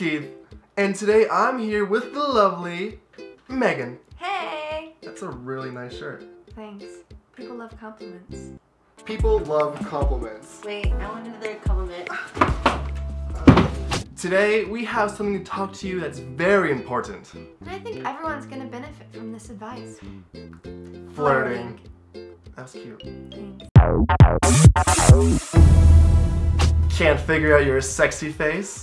Keith, and today I'm here with the lovely Megan. Hey! That's a really nice shirt. Thanks. People love compliments. People love compliments. Wait, I want another compliment. Today we have something to talk to you that's very important. And I think everyone's gonna benefit from this advice. Flirting. That was cute. Thanks. Can't figure out your sexy face?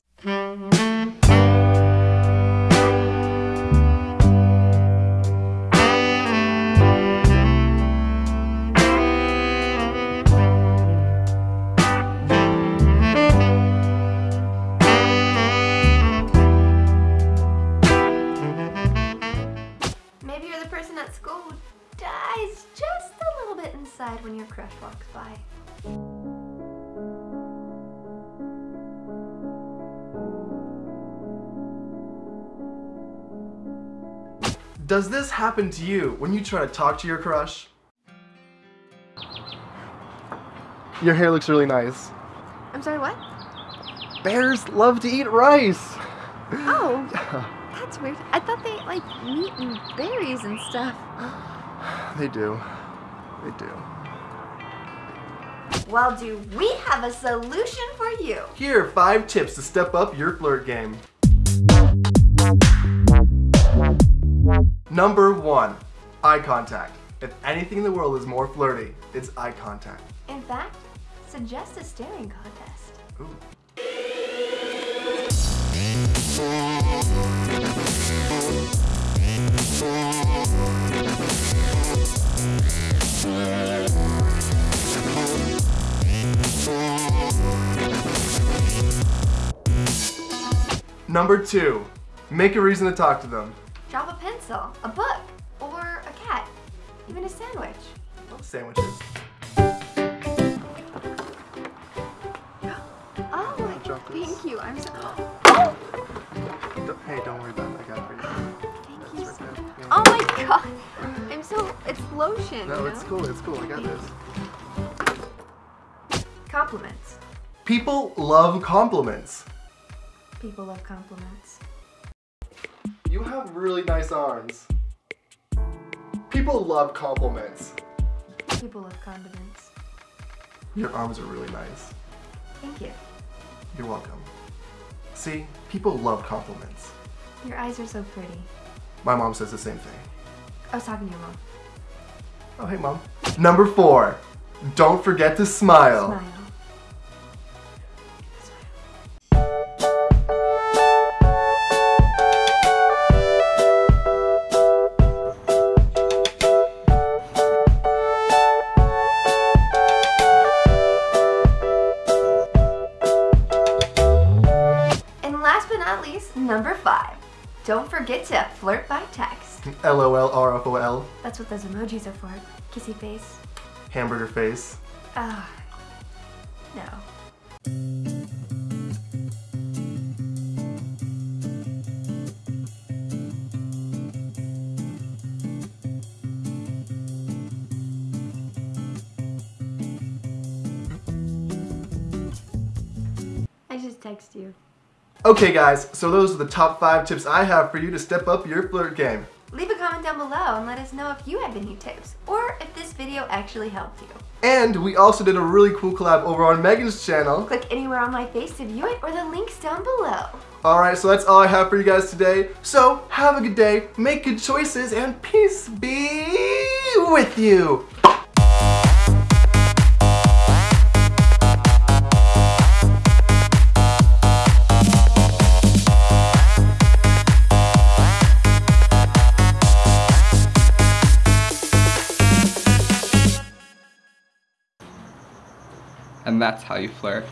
When your crush walks by. Does this happen to you when you try to talk to your crush? Your hair looks really nice. I'm sorry, what? Bears love to eat rice. Oh, that's weird. I thought they ate like meat and berries and stuff. They do. They do. Well, do we have a solution for you? Here are five tips to step up your flirt game. Number one, eye contact. If anything in the world is more flirty, it's eye contact. In fact, suggest a staring contest. Ooh. Number two, make a reason to talk to them. Drop a pencil, a book, or a cat, even a sandwich. Love sandwiches. Oh, thank you. I'm so. Don't- Hey, don't worry about it. I got it for you. Thank you. Right. Yeah. Oh my god. I'm so. It's lotion. No, you it's cool. It's cool. I got this. Compliments. People love compliments. People love compliments. You have really nice arms. People love compliments. People love condiments. Your arms are really nice. Thank you. You're welcome. See, people love compliments. Your eyes are so pretty. My mom says the same thing. I was talking to your mom. Oh, hey, mom. Number four, don't forget to smile. Smile. Last but not least, number five. Don't forget to flirt by text. LOL, RFOL, That's what those emojis are for. Kissy face. hamburger face. Ah, no. I just text you. Okay, guys, so those are the top five tips I have for you to step up your flirt game. Leave a comment down below and let us know if you have any tips or if this video actually helped you. And we also did a really cool collab over on Megan's channel. Click anywhere on my face to view it or the links down below. Alright, so that's all I have for you guys today. So, have a good day, make good choices, and peace be with you. And that's how you flirt.